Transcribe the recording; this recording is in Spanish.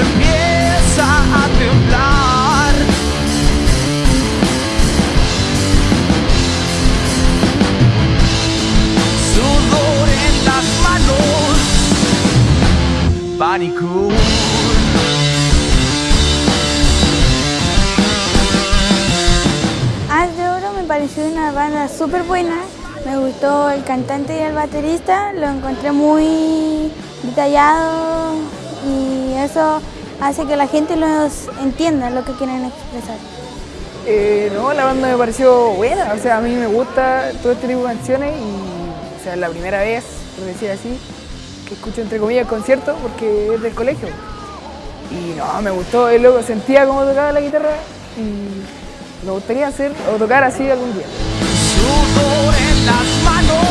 empieza a temblar. En las manos, pánico. Haz de Oro me pareció una banda súper buena. Me gustó el cantante y el baterista, lo encontré muy detallado, eso hace que la gente los entienda lo que quieren expresar. Eh, no, la banda me pareció buena, o sea, a mí me gusta todo este tipo de canciones y, o sea, es la primera vez, por decir así, que escucho entre comillas concierto porque es del colegio. Y no, me gustó, el loco sentía cómo tocaba la guitarra y me gustaría hacer o tocar así algún día. Sudor en las manos.